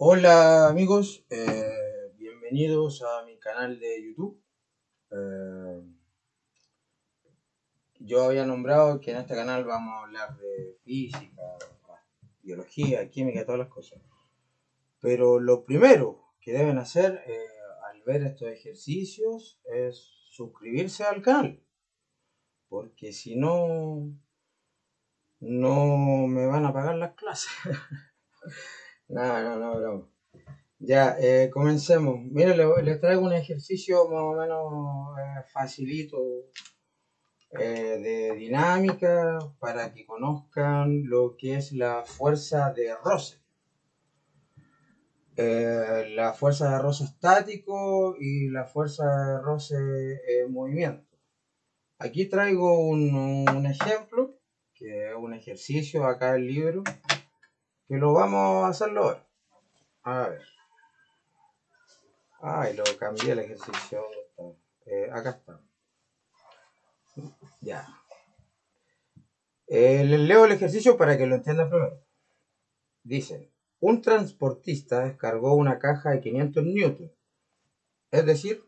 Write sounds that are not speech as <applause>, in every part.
Hola amigos, eh, bienvenidos a mi canal de YouTube. Eh, yo había nombrado que en este canal vamos a hablar de física, biología, química, todas las cosas. Pero lo primero que deben hacer eh, al ver estos ejercicios es suscribirse al canal. Porque si no, no me van a pagar las clases. <laughs> no, no, no, broma. Ya, eh, comencemos. Miren, les, traigo un ejercicio más o menos eh, facilito eh, de dinámica para que conozcan lo que es la fuerza de roce. la fuerza de roce estático y la fuerza de roce en movimiento. Aquí traigo un, un ejemplo que es un ejercicio acá el libro, que lo vamos a hacerlo ahora. A ver. Ay, lo cambié el ejercicio. Eh, acá está. Ya. Eh, les leo el ejercicio para que lo entiendan primero. Dice, un transportista descargó una caja de 500 newton. Es decir,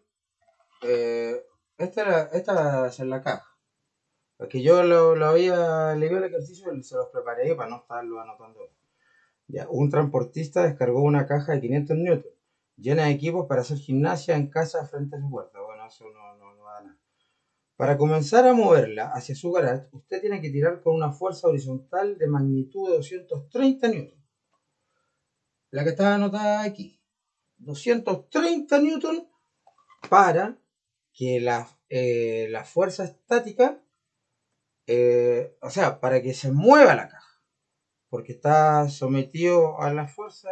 eh, esta, esta ser la caja. Porque yo lo, lo había leído el ejercicio y se los preparé para no estarlo anotando. Un transportista descargó una caja de 500 newton llena de equipos para hacer gimnasia en casa frente a su puerta. Bueno, eso no, no, no da nada. Para comenzar a moverla hacia su garage, usted tiene que tirar con una fuerza horizontal de magnitud de 230 newton. La que está anotada aquí. 230 newton para que la, eh, la fuerza estática eh, o sea, para que se mueva la caja, porque está sometido a la fuerza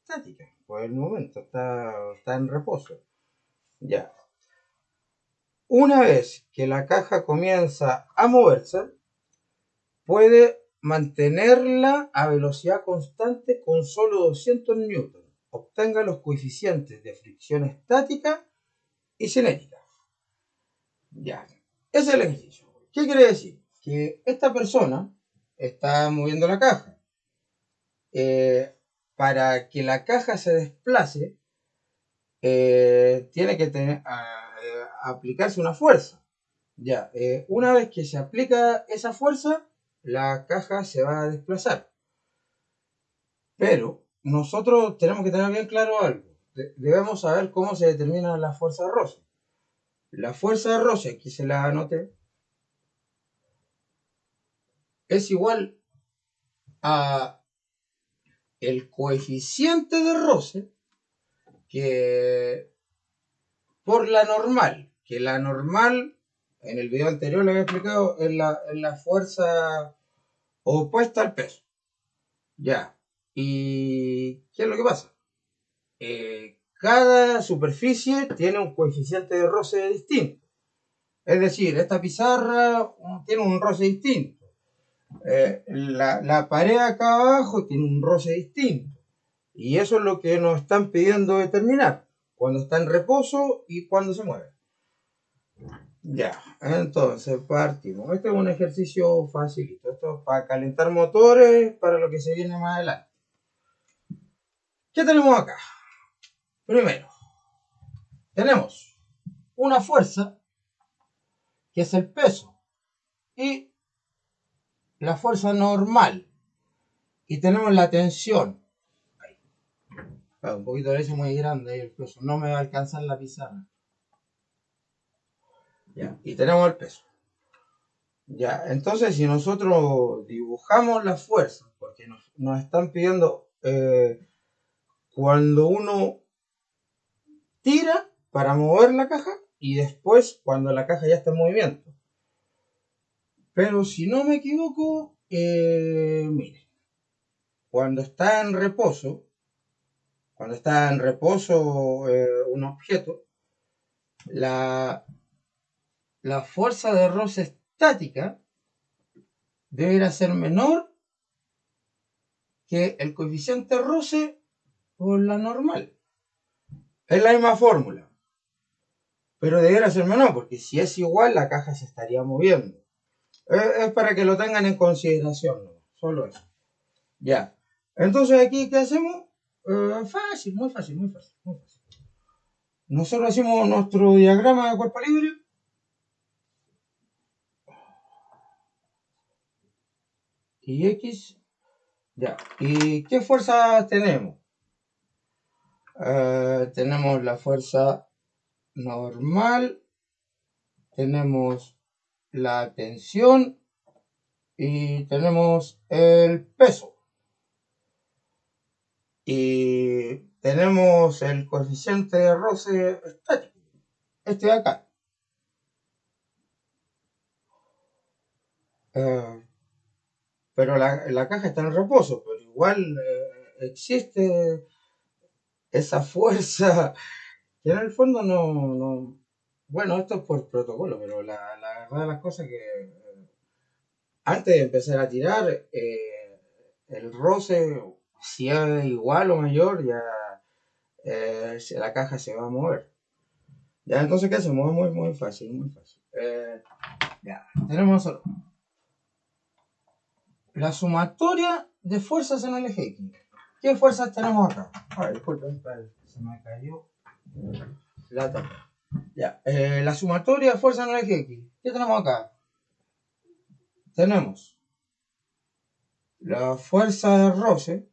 estática por el momento, está, está en reposo. Ya. Una vez que la caja comienza a moverse, puede mantenerla a velocidad constante con solo 200 newton. Obtenga los coeficientes de fricción estática y cinética. Ya, ese es el ejercicio. ¿Qué quiere decir? que esta persona está moviendo la caja. Eh, para que la caja se desplace, eh, tiene que tener, eh, aplicarse una fuerza. Ya, una vez que se aplica esa fuerza, la caja se va a desplazar. Pero nosotros tenemos que tener bien claro algo. debemos saber cómo se determina la fuerza de roce. La fuerza de roce, aquí se la anoté, es igual a el coeficiente de roce que por la normal, que la normal, en el video anterior le había explicado, es la, la fuerza opuesta al peso. Ya. ¿Y qué es lo que pasa? Eh, cada superficie tiene un coeficiente de roce distinto. Es decir, esta pizarra tiene un roce distinto eh, la, la, pared acá abajo tiene un roce distinto. Y eso es lo que nos están pidiendo determinar. Cuando está en reposo y cuando se mueve. Ya, entonces partimos. Este es un ejercicio facilito. Esto es para calentar motores para lo que se viene más adelante. ¿Qué tenemos acá? Primero, tenemos una fuerza que es el peso y la fuerza normal y tenemos la tensión. un poquito de eso muy grande el peso. No me va a alcanzar la pizarra. Ya, y tenemos el peso. Ya, entonces si nosotros dibujamos la fuerza, porque nos, están pidiendo eh, cuando uno tira para mover la caja y después cuando la caja ya está en movimiento. Pero si no me equivoco, eh, mire, cuando está en reposo, cuando está en reposo eh, un objeto, la, la fuerza de roce estática deberá ser menor que el coeficiente roce por la normal. Es la misma fórmula. Pero deberá ser menor, porque si es igual, la caja se estaría moviendo. Es, para que lo tengan en consideración, solo eso. Ya. Entonces aquí, ¿qué hacemos? Eh, fácil, muy fácil, muy fácil, muy fácil. Nosotros hacemos nuestro diagrama de cuerpo libre. Y X. Ya. ¿Y qué fuerza tenemos? Eh, tenemos la fuerza normal. Tenemos la tensión. Y tenemos el peso. Y tenemos el coeficiente de roce estático, este de acá. Eh, pero la, caja está en reposo, pero igual eh, existe esa fuerza <laughs> que en el fondo no, bueno, esto es por protocolo, pero la, verdad de las cosas que eh, antes de empezar a tirar, el roce si es igual o mayor, ya eh, la caja se va a mover. Ya, entonces, ¿qué hacemos? Muy, muy fácil, muy fácil. Eh, ya, tenemos la sumatoria de fuerzas en el eje X. ¿Qué fuerzas tenemos acá? disculpen, se me cayó la tapa. Ya, eh, la sumatoria de fuerzas en el eje X. ¿Qué tenemos acá? Tenemos la fuerza de roce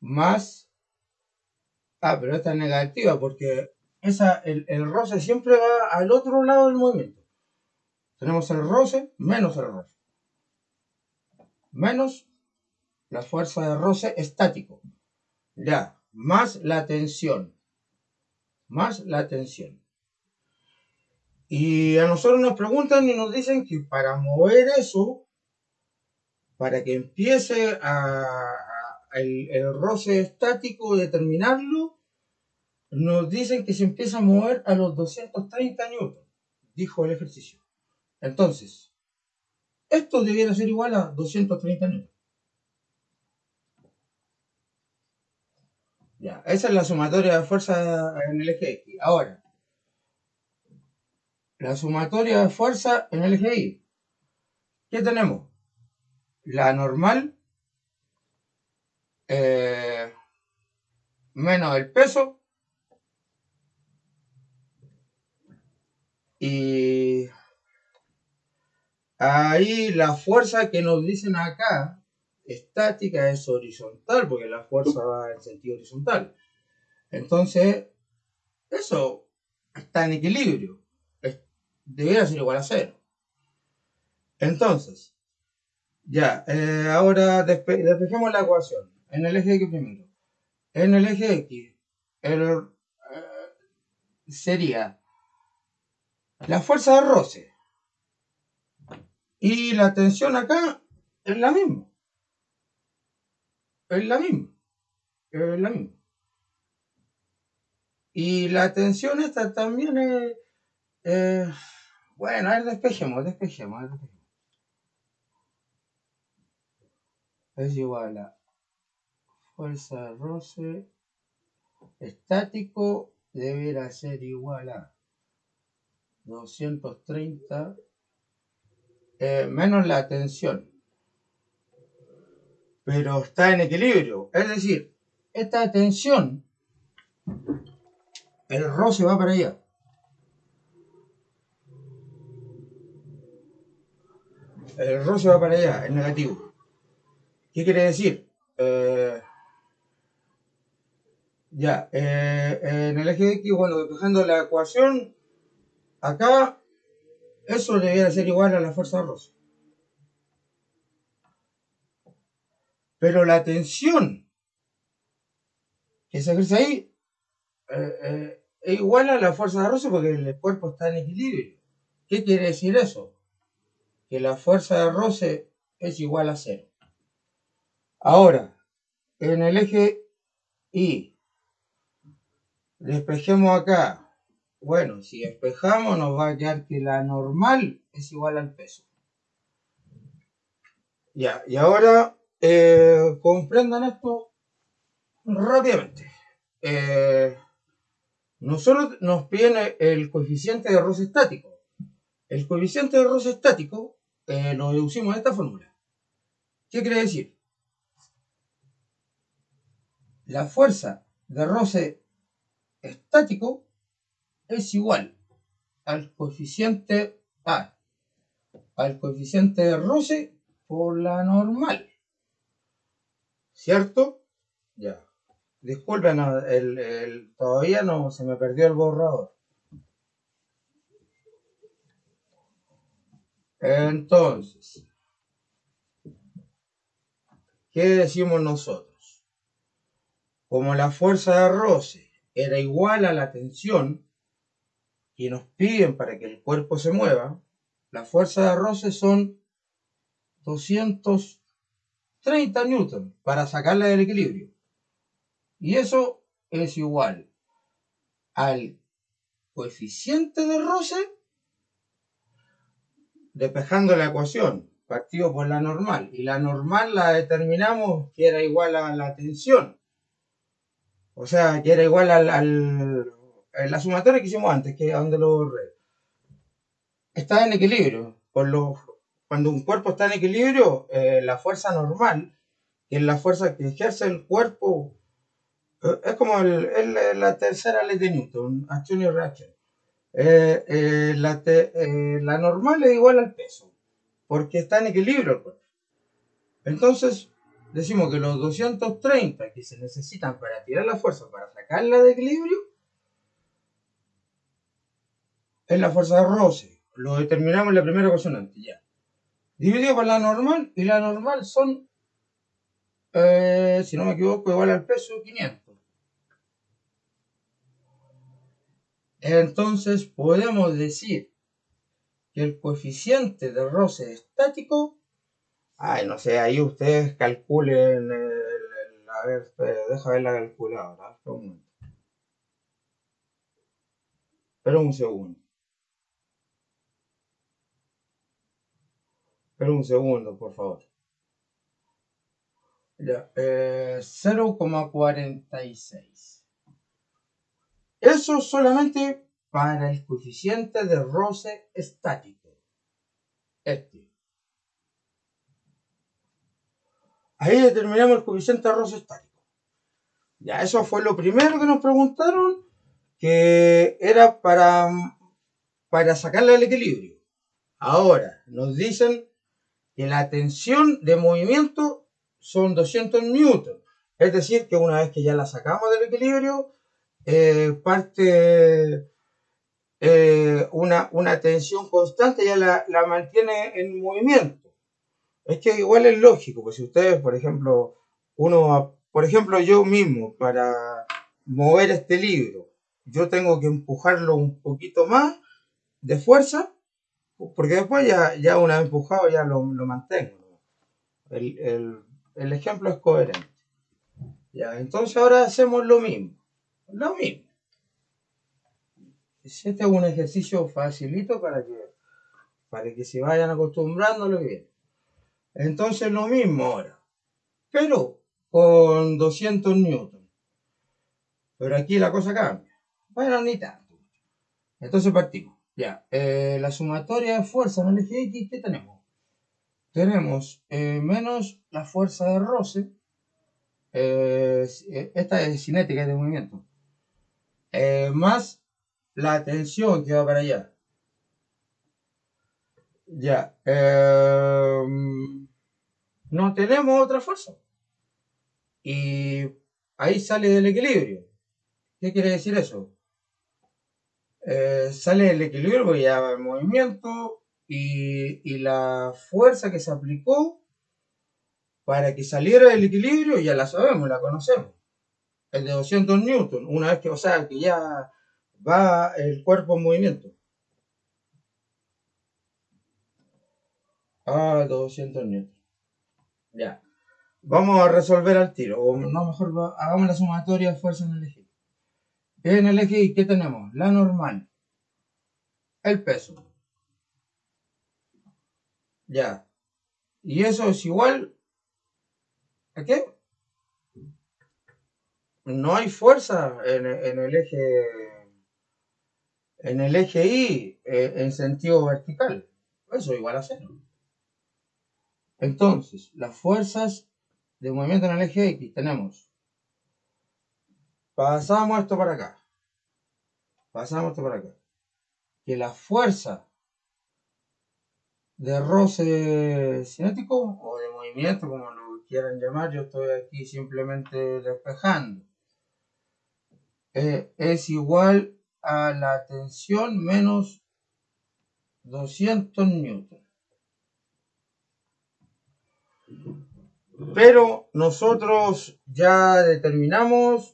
más... Ah, pero esta es negativa porque esa, el, roce siempre va al otro lado del movimiento. Tenemos el roce menos el roce. Menos la fuerza de roce estático. Ya, más la tensión. Más la tensión. Y a nosotros nos preguntan y nos dicen que para mover eso, para que empiece el, roce estático, determinarlo, nos dicen que se empieza a mover a los 230 newtons, dijo el ejercicio. Entonces, esto debiera ser igual a 230 newtons. Ya, esa es la sumatoria de fuerza en el eje X. Ahora, la sumatoria de fuerza en el eje Y. ¿Qué tenemos? La normal eh, menos el peso y ahí la fuerza que nos dicen acá estática es horizontal porque la fuerza va en sentido horizontal entonces eso está en equilibrio debería ser igual a cero entonces ya eh, ahora despejemos la ecuación en el eje X primero. En el eje X eh, sería la fuerza de roce. Y la tensión acá es la misma. Es la misma. Es la misma. Y la tensión esta también es... bueno, a ver, despejemos, despejemos, despejemos. Es igual a fuerza de roce estático deberá ser igual a 230 eh, menos la tensión. Pero está en equilibrio. Es decir, esta tensión, el roce va para allá. El roce va para allá, es negativo. ¿Qué quiere decir? Eh, ya, eh, en el eje X, bueno, despejando la ecuación, acá, eso debería ser igual a la fuerza roce. Pero la tensión que se ejerce ahí eh, eh, es igual a la fuerza de roce porque el cuerpo está en equilibrio. ¿Qué quiere decir eso? Que la fuerza de roce es igual a cero. Ahora, en el eje Y, Despejemos acá. Bueno, si despejamos nos va a quedar que la normal es igual al peso. Ya, y ahora eh, comprendan esto rápidamente. Eh, nosotros nos piden el coeficiente de roce estático. El coeficiente de roce estático eh, lo deducimos de esta fórmula. ¿Qué quiere decir? la fuerza de roce estático es igual al coeficiente A, al coeficiente de roce por la normal. ¿Cierto? Ya. Disculpen, el, todavía no se me perdió el borrador. Entonces, ¿qué decimos nosotros? Como la fuerza de roce era igual a la tensión y nos piden para que el cuerpo se mueva, la fuerza de roce son 230 newton para sacarla del equilibrio. Y eso es igual al coeficiente de roce despejando la ecuación, partido por la normal. Y la normal la determinamos que era igual a la tensión. O sea, que era igual al, al la sumatoria que hicimos antes, que es donde lo borré. Está en equilibrio. Por lo, cuando un cuerpo está en equilibrio, eh, la fuerza normal, que es la fuerza que ejerce el cuerpo es como la tercera ley de Newton, acción y reacción. Eh, eh, la, eh, normal es igual al peso, porque está en equilibrio el cuerpo. Entonces, decimos que los 230 que se necesitan para tirar la fuerza, para sacarla de equilibrio, es la fuerza de roce. Lo determinamos en la primera ecuación ya. Dividido por la normal, y la normal son, si no me equivoco, igual al peso 500. Entonces podemos decir que el coeficiente de roce estático, ay, no sé, ahí ustedes calculen, el, a ver, deja ver la calculadora, un momento. Espera un segundo. Un segundo, por favor. Eh, 0,46. Eso solamente para el coeficiente de roce estático. Este. Ahí determinamos el coeficiente de roce estático. Ya, eso fue lo primero que nos preguntaron, que era para, para sacarle del equilibrio. Ahora, nos dicen que la tensión de movimiento son 200 newton. Es decir, que una vez que ya la sacamos del equilibrio, eh, parte eh, una, una, tensión constante, ya la, la, mantiene en movimiento. Es que igual es lógico, pues si ustedes, por ejemplo, uno, por ejemplo, yo mismo, para mover este libro, yo tengo que empujarlo un poquito más de fuerza, porque después ya, ya una vez empujado ya lo, lo mantengo. El, el, el ejemplo es coherente. Ya, entonces ahora hacemos lo mismo lo mismo. Este es un ejercicio facilito para que, para que se vayan acostumbrando lo bien. Entonces lo mismo ahora, pero con 200 newton. Pero aquí la cosa cambia. Bueno, ni tanto. Entonces partimos. Ya, eh, la sumatoria de fuerza en el eje X, ¿qué tenemos? Tenemos eh, menos la fuerza de roce. Eh, esta es cinética de movimiento eh, más la tensión que va para allá. Ya. Em, no tenemos otra fuerza. Y ahí sale del equilibrio. ¿Qué quiere decir eso? Eh, sale del equilibrio porque ya va el movimiento y, y, la fuerza que se aplicó para que saliera del equilibrio ya la sabemos, la conocemos el de 200 newton, una vez que, o sea, que ya va el cuerpo en movimiento. Ah, 200 newton. Ya. Vamos a resolver al tiro, no, mejor hagamos la sumatoria de fuerza en el eje. En el eje, ¿qué tenemos? La normal. El peso. Ya. Y eso es igual a qué? no hay fuerza en, el eje en el eje Y eh, en sentido vertical. Eso igual a cero. Entonces, las fuerzas de movimiento en el eje X tenemos pasamos esto para acá. Pasamos esto para acá. Que la fuerza de roce cinético o de movimiento, como lo quieran llamar, yo estoy aquí simplemente despejando. Eh, es igual a la tensión menos 200 newton. Pero nosotros ya determinamos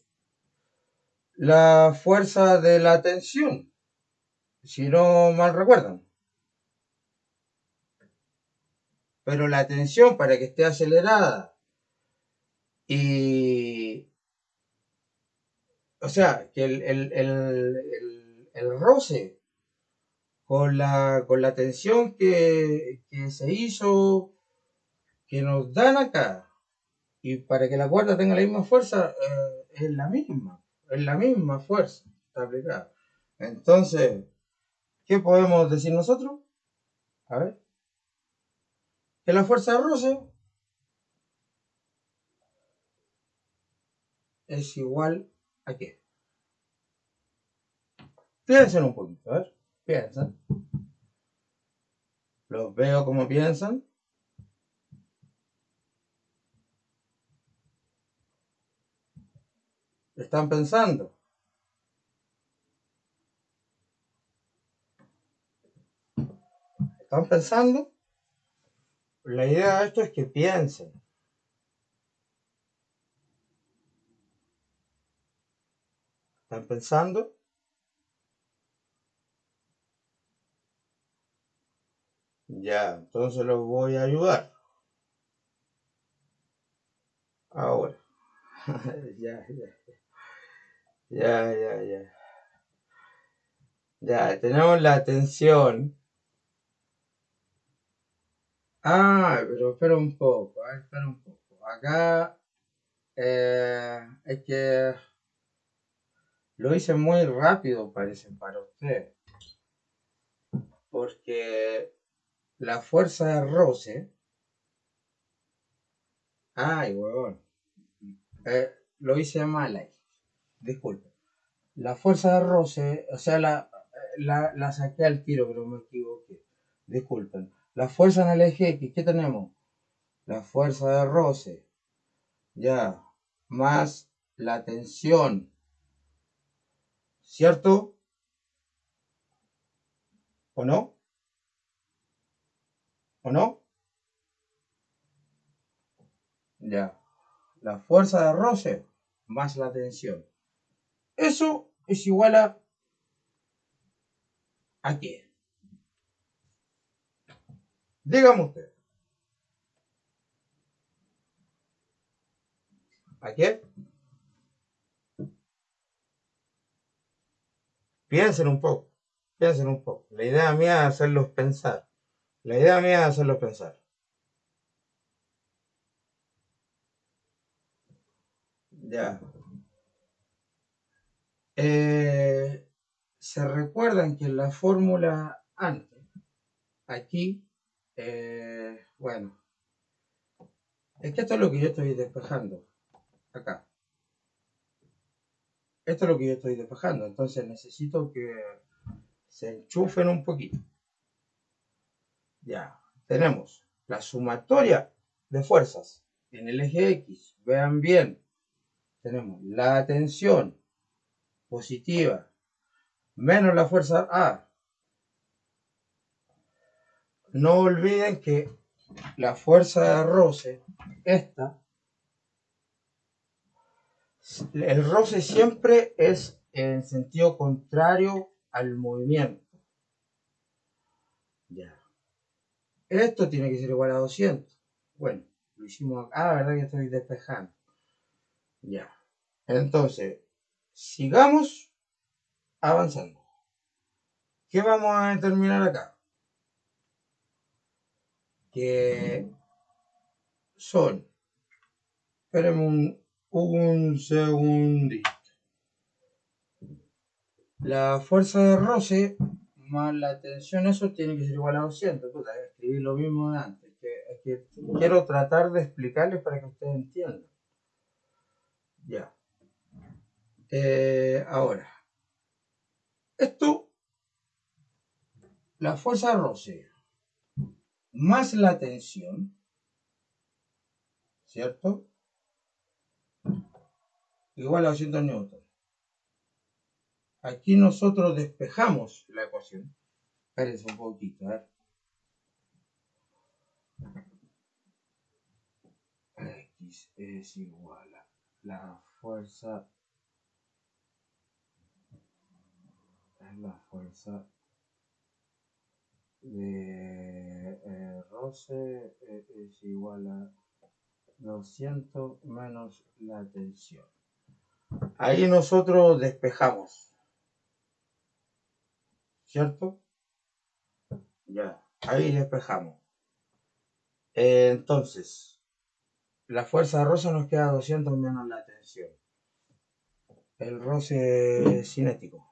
la fuerza de la tensión, si no mal recuerdan. Pero la tensión para que esté acelerada y... O sea, que el, el, el, el roce con la, con la tensión que, que se hizo que nos dan acá y para que la cuerda tenga la misma fuerza eh, es la misma, es la misma fuerza está aplicada. Entonces, ¿qué podemos decir nosotros? A ver. Que la fuerza de roce es igual a qué? Piensen un poquito, a ver, piensen. Los veo como piensan. Están pensando. ¿Están pensando? La idea de esto es que piensen. ¿Están pensando? Ya, entonces los voy a ayudar. Ahora. <laughs> ya, ya. Ya, ya. Ya, tenemos la atención. Ah, pero espera un poco, ah, espera un poco. Acá eh, es que lo hice muy rápido, parece, para usted. Porque la fuerza de roce. Ay, huevón. Eh, lo hice mal ahí disculpe. La fuerza de roce, o sea, la, la, saqué al tiro, pero me equivoqué. Disculpen. La fuerza en el eje X, ¿qué tenemos? La fuerza de roce, ya, más la tensión, ¿cierto? ¿O no? ¿O no? Ya. La fuerza de roce más la tensión. Eso es igual a... ¿A qué? Dígame usted. ¿A qué? Piensen un poco, piensen un poco. La idea mía es hacerlos pensar. La idea mía es hacerlos pensar. Ya. Eh, se recuerdan que en la fórmula antes, aquí, eh, bueno, es que esto es lo que yo estoy despejando, acá. Esto es lo que yo estoy despejando, entonces necesito que se enchufen un poquito. Ya, tenemos la sumatoria de fuerzas en el eje X. Vean bien, tenemos la tensión positiva menos la fuerza A. No olviden que la fuerza de roce, esta, el roce siempre es en sentido contrario al movimiento. Ya. Esto tiene que ser igual a 200. Bueno, lo hicimos acá. Ah, verdad que estoy despejando. Ya. Entonces, sigamos avanzando. ¿Qué vamos a determinar acá? Que son, esperemos un, un segundito. La fuerza de roce más la tensión, eso tiene que ser igual a 200. Puta, escribí lo mismo de antes. Quiero tratar de explicarles para que ustedes entiendan. Ya. Eh, ahora, esto, la fuerza de más la tensión, ¿cierto? Igual a 200 newton. Aquí nosotros despejamos la ecuación. Espérense un poquito, a ver. X es igual a la fuerza es la fuerza de eh, roce eh, es igual a 200 menos la tensión. Ahí nosotros despejamos. ¿Cierto? Ya, ahí despejamos. entonces, la fuerza de roce nos queda 200 menos la tensión. El roce cinético.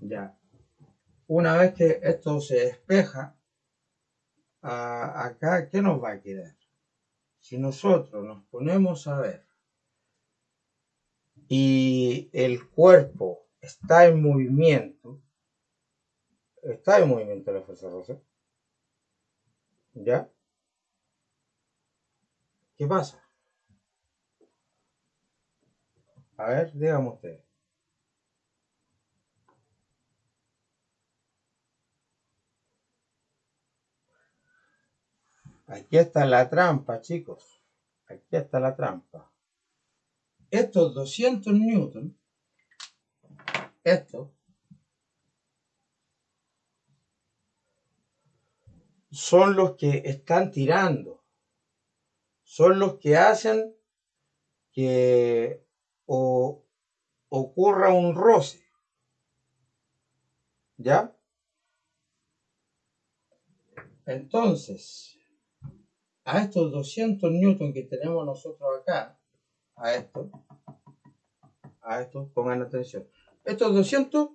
Ya. Una vez que esto se despeja, acá, ¿qué nos va a quedar? Si nosotros nos ponemos a ver y el cuerpo está en movimiento, está en movimiento la fuerza rosa, ¿ya? ¿Qué pasa? A ver, dígame usted. Aquí está la trampa, chicos. Aquí está la trampa. Estos 200 newton, estos, son los que están tirando. Son los que hacen que ocurra un roce. ¿Ya? Entonces, a estos 200 newton que tenemos nosotros acá, a esto, a esto, pongan atención, estos 200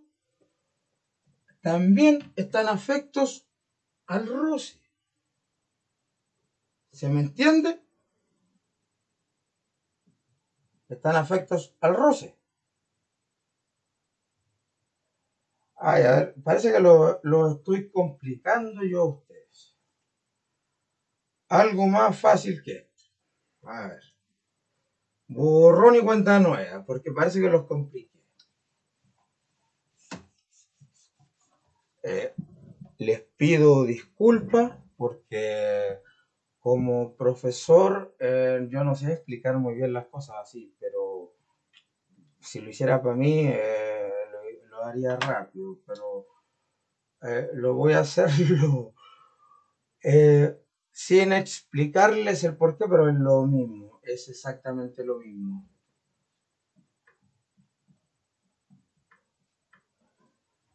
también están afectos al roce. ¿Se me entiende? Están afectos al roce. Ay, a ver, parece que lo, lo estoy complicando yo a usted algo más fácil que esto. A ver. Borrón y cuenta nueva, porque parece que los compliqué. Eh, les pido disculpas porque como profesor eh, yo no sé explicar muy bien las cosas así, pero si lo hiciera para mí eh, lo, haría rápido, pero lo voy a hacerlo <laughs> sin explicarles el por qué, pero es lo mismo, es exactamente lo mismo.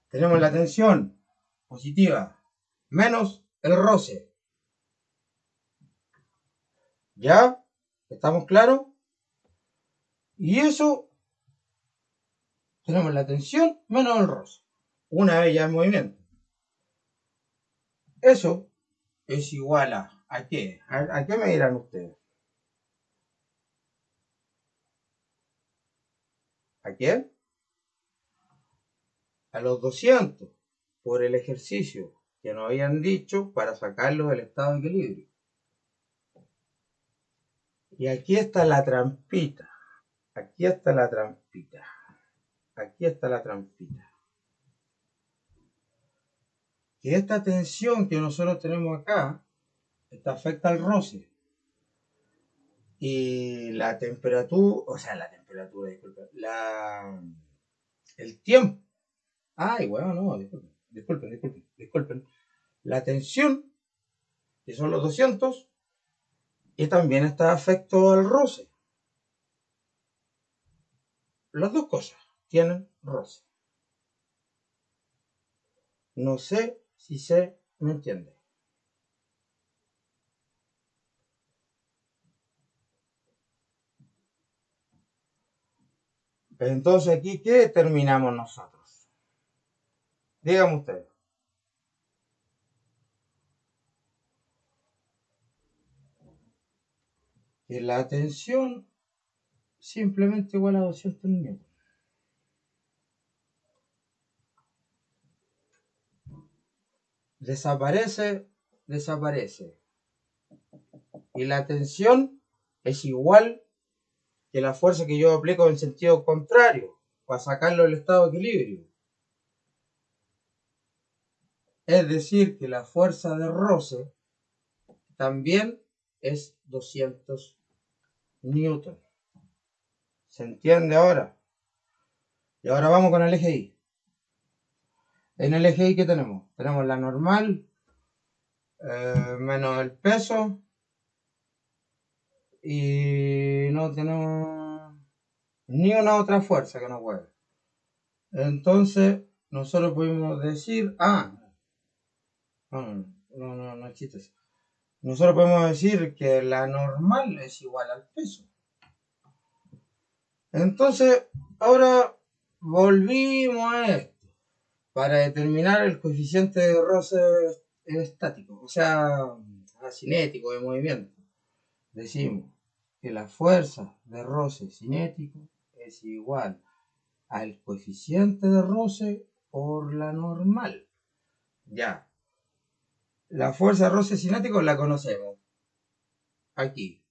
Tenemos la tensión positiva menos el roce. ¿Ya? ¿Estamos claros? Y eso, tenemos la tensión menos el roce. Una vez ya en movimiento. Eso es igual a ¿A qué? ¿A, qué me dirán ustedes? ¿A quién? A los 200 por el ejercicio que nos habían dicho para sacarlos del estado de equilibrio. Y aquí está la trampita. Aquí está la trampita. Aquí está la trampita. Que esta tensión que nosotros tenemos acá esta afecta al roce. Y la temperatura, o sea, la temperatura, disculpen, la, el tiempo. Ay, bueno, no, disculpen, disculpen, disculpen, disculpen. La tensión, que son los 200, y también está afecto al roce. Las dos cosas tienen roce. No sé si se me entiende. Entonces aquí, ¿qué determinamos nosotros? Dígame usted. Que la tensión simplemente igual a 200 newton. Desaparece, desaparece. Y la tensión es igual que la fuerza que yo aplico en sentido contrario para sacarlo del estado de equilibrio. Es decir, que la fuerza de roce también es 200 newton. ¿Se entiende ahora? Y ahora vamos con el eje Y. En el eje Y, ¿qué tenemos? Tenemos la normal eh, menos el peso y no tenemos ni una otra fuerza que nos mueve. Entonces, nosotros podemos decir, ah, no, no, no, no, existe Nosotros podemos decir que la normal es igual al peso. Entonces, ahora volvimos a esto para determinar el coeficiente de roce estático, o sea, cinético de movimiento. Decimos que la fuerza de roce cinético es igual al coeficiente de roce por la normal. Ya. La fuerza de roce cinético la conocemos. Aquí.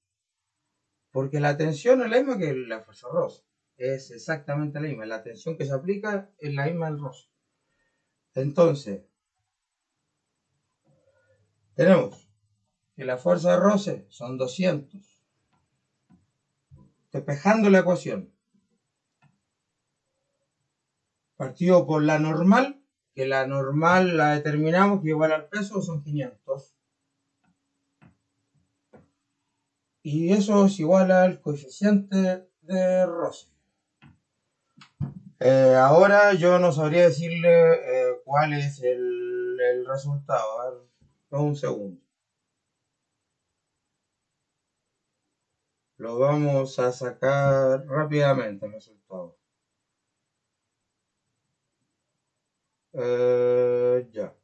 Porque la tensión es la misma que la fuerza de roce. Es exactamente la misma. La tensión que se aplica es la misma del roce. Entonces, tenemos que la fuerza de roce son 200 despejando la ecuación. Partido por la normal, que la normal la determinamos que igual al peso son 500. Y eso es igual al coeficiente de roce. Eh, ahora yo no sabría decirle eh, cuál es el, el resultado. A ver, un segundo. Lo vamos a sacar rápidamente el resultado. Eh, ya.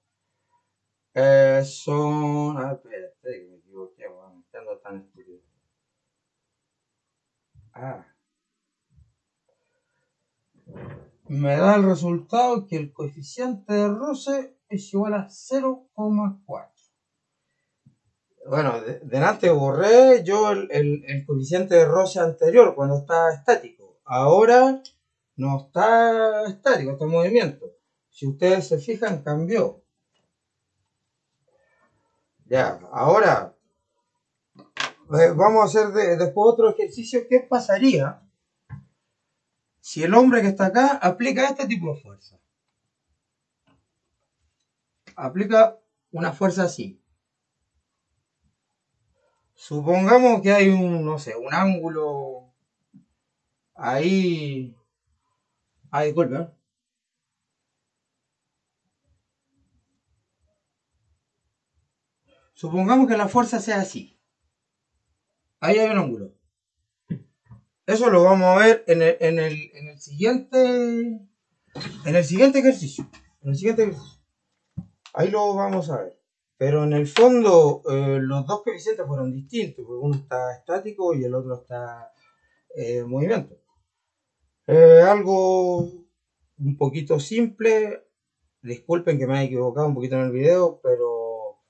Eh, son. Ah, espérate, me equivoqué, bueno, ando tan estúpido. Ah. Me da el resultado que el coeficiente de roce es igual a 0,4 bueno, delante borré yo el, coeficiente de roce anterior cuando estaba estático. Ahora no está estático, está en movimiento. Si ustedes se fijan, cambió. Ya, ahora eh, vamos a hacer después otro ejercicio. ¿Qué pasaría si el hombre que está acá aplica este tipo de fuerza? Aplica una fuerza así. Supongamos que hay un, no sé, un ángulo ahí. Ah, disculpe. ¿eh? Supongamos que la fuerza sea así. Ahí hay un ángulo. Eso lo vamos a ver en el, en el, en el siguiente. En el siguiente ejercicio. En el siguiente ejercicio. Ahí lo vamos a ver. Pero en el fondo eh, los dos coeficientes fueron distintos, porque uno está estático y el otro está eh, en movimiento. Eh, algo un poquito simple, disculpen que me haya equivocado un poquito en el video, pero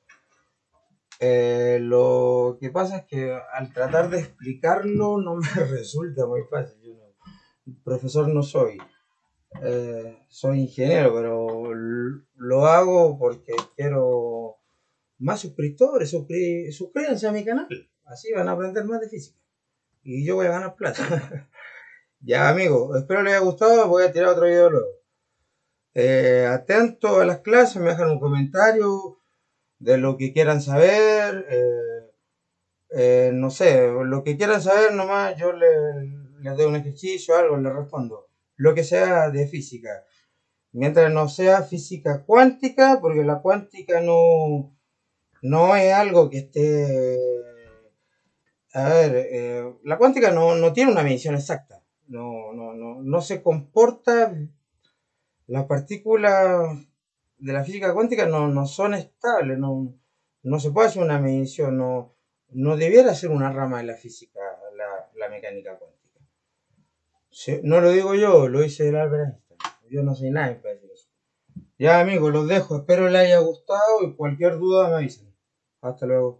lo que pasa es que al tratar de explicarlo no me <laughs> resulta muy fácil. Profesor no soy. soy ingeniero, pero lo hago porque quiero más suscriptores, suscríbanse a mi canal. Así van a aprender más de física. Y yo voy a ganar plata. <laughs> ya, amigos, espero les haya gustado. Voy a tirar otro video luego. Eh, atento a las clases, me dejan un comentario de lo que quieran saber. Eh, eh, no sé, lo que quieran saber nomás, yo les, les doy un ejercicio, algo, les respondo. Lo que sea de física. Mientras no sea física cuántica, porque la cuántica no, no es algo que esté... A ver, eh, la cuántica no, tiene una medición exacta. No, no, no, no se comporta... Las partículas de la física cuántica no, son estables, no, no se puede hacer una medición, no, no debiera ser una rama de la física, la, la mecánica cuántica. No lo digo yo, lo dice el Albert Einstein. Yo no soy nadie para decir eso. Ya amigos, los dejo. Espero les haya gustado y cualquier duda me avisen. Hasta luego.